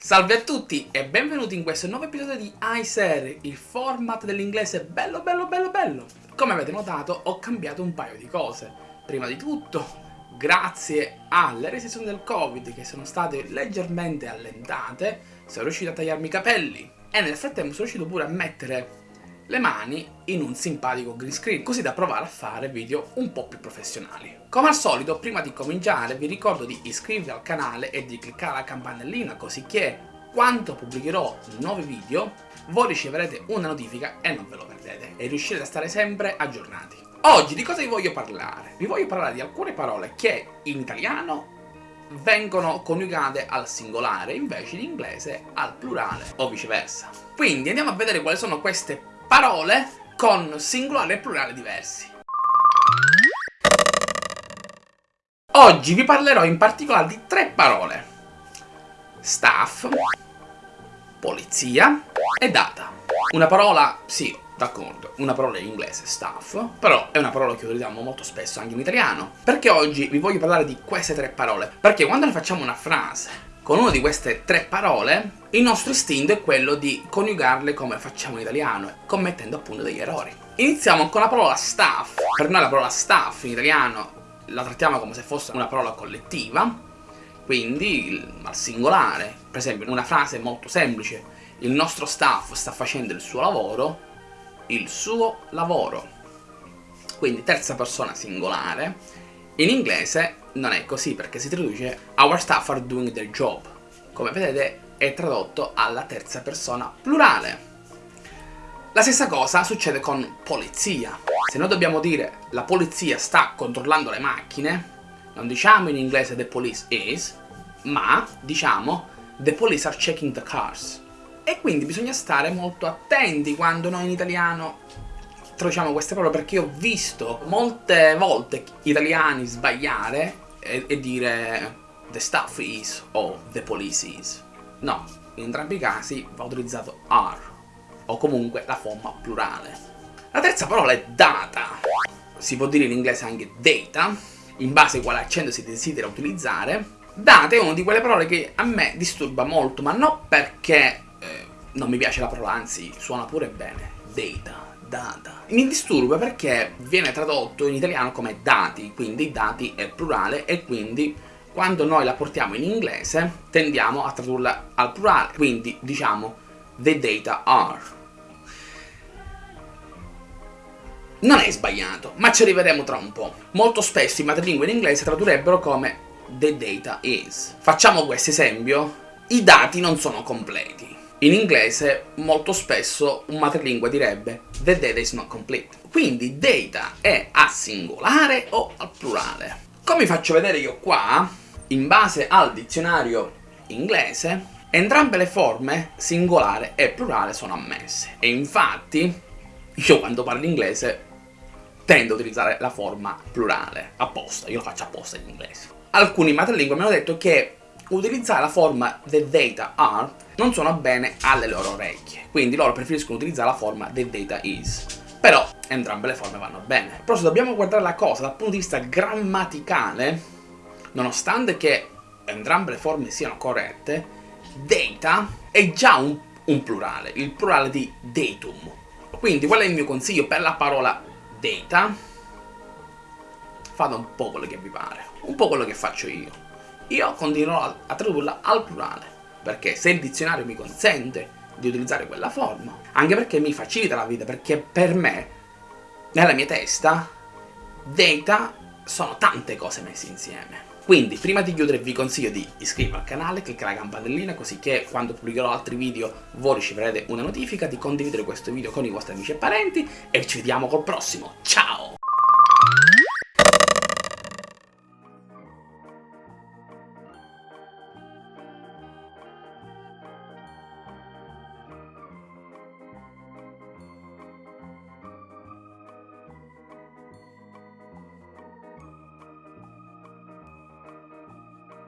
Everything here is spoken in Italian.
Salve a tutti e benvenuti in questo nuovo episodio di iSer, il format dell'inglese bello bello bello bello. Come avete notato ho cambiato un paio di cose. Prima di tutto, grazie alle restrizioni del covid che sono state leggermente allentate, sono riuscito a tagliarmi i capelli e nel frattempo sono riuscito pure a mettere le mani in un simpatico green screen, così da provare a fare video un po' più professionali. Come al solito, prima di cominciare vi ricordo di iscrivervi al canale e di cliccare la campanellina così che quando pubblicherò nuovi video voi riceverete una notifica e non ve lo perdete e riuscirete a stare sempre aggiornati. Oggi di cosa vi voglio parlare? Vi voglio parlare di alcune parole che in italiano vengono coniugate al singolare invece in inglese al plurale o viceversa. Quindi andiamo a vedere quali sono queste parole con singolare e plurale diversi. Oggi vi parlerò in particolare di tre parole. Staff, polizia e data. Una parola, sì, d'accordo, una parola in inglese, staff, però è una parola che utilizziamo molto spesso anche in italiano. Perché oggi vi voglio parlare di queste tre parole? Perché quando ne facciamo una frase con una di queste tre parole, il nostro istinto è quello di coniugarle come facciamo in italiano, commettendo appunto degli errori. Iniziamo con la parola staff. Per noi la parola staff in italiano la trattiamo come se fosse una parola collettiva, quindi al singolare. Per esempio, una frase molto semplice, il nostro staff sta facendo il suo lavoro, il suo lavoro. Quindi terza persona singolare. In inglese non è così perché si traduce Our staff are doing their job. Come vedete è tradotto alla terza persona plurale. La stessa cosa succede con polizia. Se noi dobbiamo dire la polizia sta controllando le macchine, non diciamo in inglese the police is, ma diciamo the police are checking the cars. E quindi bisogna stare molto attenti quando noi in italiano traduciamo queste parole perché ho visto molte volte italiani sbagliare e, e dire the stuff is o the police is. No, in entrambi i casi va utilizzato are o comunque la forma plurale. La terza parola è data. Si può dire in inglese anche data, in base a quale accento si desidera utilizzare. Data è una di quelle parole che a me disturba molto, ma non perché eh, non mi piace la parola, anzi suona pure bene. Data data. Mi disturba perché viene tradotto in italiano come dati, quindi dati è plurale e quindi quando noi la portiamo in inglese tendiamo a tradurla al plurale, quindi diciamo the data are. Non è sbagliato, ma ci arriveremo tra un po'. Molto spesso i madrelingua in inglese tradurrebbero come the data is. Facciamo questo esempio. I dati non sono completi. In inglese molto spesso un madrelingua direbbe the data is not complete. Quindi data è a singolare o al plurale. Come faccio vedere io qua, in base al dizionario inglese, entrambe le forme singolare e plurale sono ammesse. E infatti io quando parlo inglese tendo a utilizzare la forma plurale, apposta, io lo faccio apposta in inglese. Alcuni madrelingua mi hanno detto che utilizzare la forma the data are non suona bene alle loro orecchie, quindi loro preferiscono utilizzare la forma the data is. Però entrambe le forme vanno bene. Però se dobbiamo guardare la cosa dal punto di vista grammaticale, nonostante che entrambe le forme siano corrette, data è già un, un plurale, il plurale di datum. Quindi qual è il mio consiglio per la parola data? Fate un po' quello che vi pare, un po' quello che faccio io io continuerò a tradurla al plurale, perché se il dizionario mi consente di utilizzare quella forma, anche perché mi facilita la vita, perché per me, nella mia testa, data sono tante cose messe insieme. Quindi, prima di chiudere vi consiglio di iscrivervi al canale, cliccare la campanellina così che quando pubblicherò altri video voi riceverete una notifica, di condividere questo video con i vostri amici e parenti e ci vediamo col prossimo. Ciao!